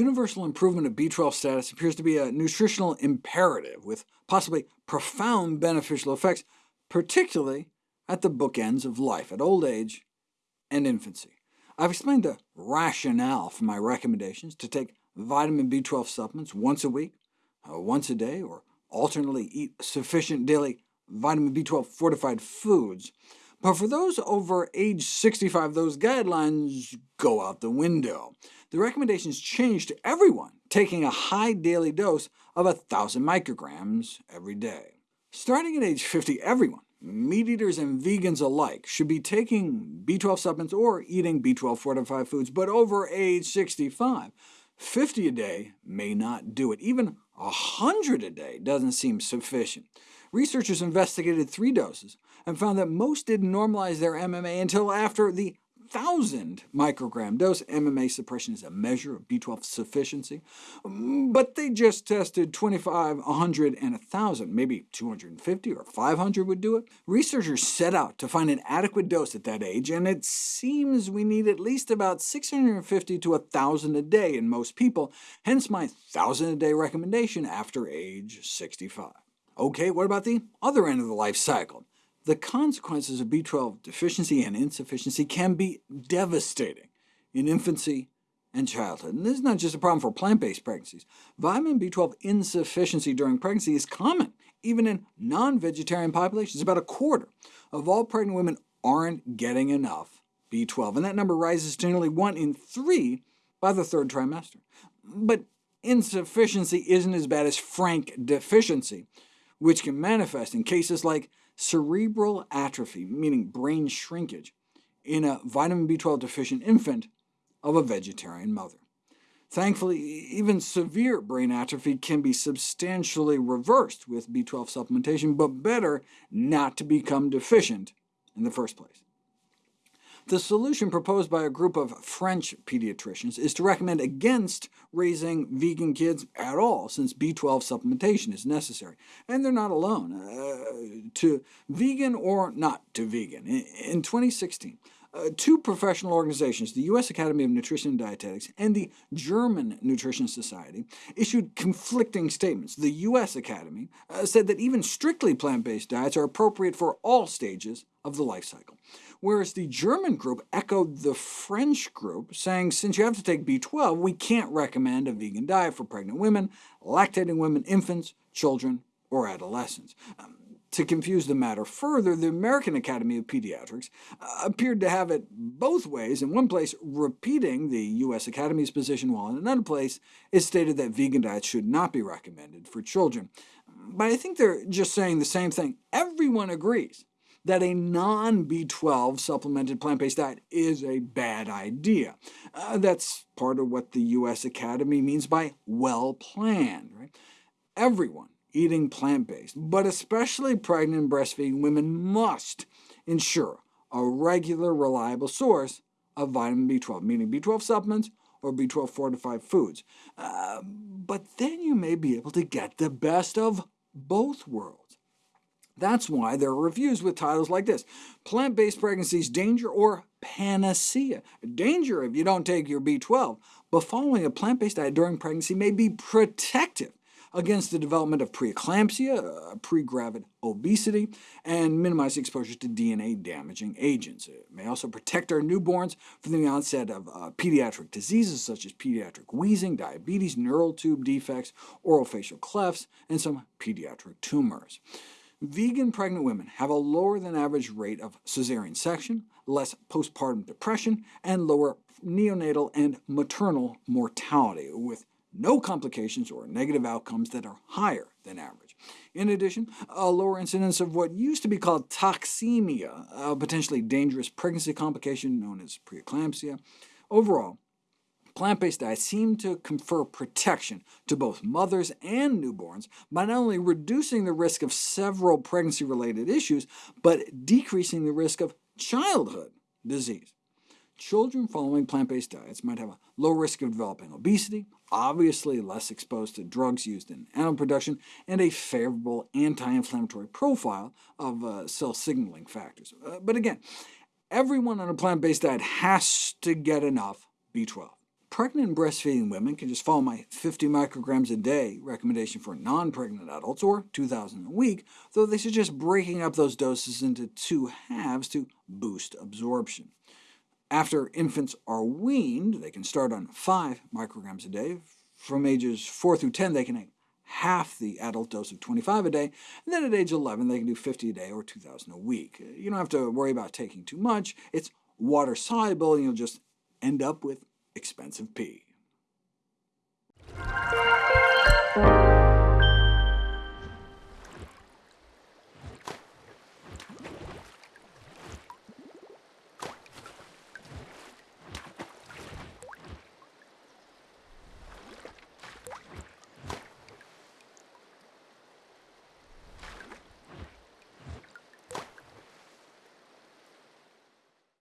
Universal improvement of B12 status appears to be a nutritional imperative, with possibly profound beneficial effects, particularly at the bookends of life, at old age and infancy. I've explained the rationale for my recommendations to take vitamin B12 supplements once a week, uh, once a day, or alternately eat sufficient daily vitamin B12 fortified foods. But for those over age 65, those guidelines go out the window. The recommendations change to everyone taking a high daily dose of 1,000 micrograms every day. Starting at age 50, everyone, meat eaters and vegans alike, should be taking B12 supplements or eating B12 fortified foods, but over age 65, 50 a day may not do it. Even 100 a day doesn't seem sufficient. Researchers investigated three doses and found that most didn't normalize their MMA until after the 1,000 microgram dose. MMA suppression is a measure of B12 sufficiency, but they just tested 25, 100, and 1,000. Maybe 250 or 500 would do it. Researchers set out to find an adequate dose at that age, and it seems we need at least about 650 to 1,000 a day in most people, hence my 1,000 a day recommendation after age 65. OK, what about the other end of the life cycle? The consequences of B12 deficiency and insufficiency can be devastating in infancy and childhood. And this is not just a problem for plant-based pregnancies. Vitamin B12 insufficiency during pregnancy is common, even in non-vegetarian populations. About a quarter of all pregnant women aren't getting enough B12, and that number rises to nearly 1 in 3 by the third trimester. But insufficiency isn't as bad as frank deficiency which can manifest in cases like cerebral atrophy, meaning brain shrinkage, in a vitamin B12 deficient infant of a vegetarian mother. Thankfully, even severe brain atrophy can be substantially reversed with B12 supplementation, but better not to become deficient in the first place. The solution proposed by a group of French pediatricians is to recommend against raising vegan kids at all, since B12 supplementation is necessary. And they're not alone. Uh, to vegan or not to vegan. In 2016, uh, two professional organizations, the U.S. Academy of Nutrition and Dietetics and the German Nutrition Society, issued conflicting statements. The U.S. Academy uh, said that even strictly plant-based diets are appropriate for all stages of the life cycle whereas the German group echoed the French group, saying since you have to take B12, we can't recommend a vegan diet for pregnant women, lactating women, infants, children, or adolescents. Um, to confuse the matter further, the American Academy of Pediatrics uh, appeared to have it both ways, in one place repeating the U.S. Academy's position, while in another place it stated that vegan diets should not be recommended for children. But I think they're just saying the same thing. Everyone agrees that a non-B12 supplemented plant-based diet is a bad idea. Uh, that's part of what the U.S. Academy means by well-planned. Right? Everyone eating plant-based, but especially pregnant and breastfeeding women, must ensure a regular, reliable source of vitamin B12, meaning B12 supplements or B12 fortified foods. Uh, but then you may be able to get the best of both worlds. That's why there are reviews with titles like this, Plant-Based Pregnancies Danger or Panacea. Danger if you don't take your B12, but following a plant-based diet during pregnancy may be protective against the development of preeclampsia, uh, pregravid obesity, and minimize exposure to DNA-damaging agents. It may also protect our newborns from the onset of uh, pediatric diseases such as pediatric wheezing, diabetes, neural tube defects, orofacial clefts, and some pediatric tumors. Vegan pregnant women have a lower than average rate of cesarean section, less postpartum depression, and lower neonatal and maternal mortality, with no complications or negative outcomes that are higher than average. In addition, a lower incidence of what used to be called toxemia, a potentially dangerous pregnancy complication known as preeclampsia. Overall, Plant-based diets seem to confer protection to both mothers and newborns by not only reducing the risk of several pregnancy-related issues, but decreasing the risk of childhood disease. Children following plant-based diets might have a low risk of developing obesity, obviously less exposed to drugs used in animal production, and a favorable anti-inflammatory profile of uh, cell signaling factors. Uh, but again, everyone on a plant-based diet has to get enough B12. pregnant and breastfeeding women can just follow my 50 micrograms a day recommendation for non-pregnant adults, or 2,000 a week, though they suggest breaking up those doses into two halves to boost absorption. After infants are weaned, they can start on 5 micrograms a day. From ages 4 through 10, they can have half the adult dose of 25 a day, and then at age 11 they can do 50 a day or 2,000 a week. You don't have to worry about taking too much. It's water-soluble, and you'll just end up with expensive pee.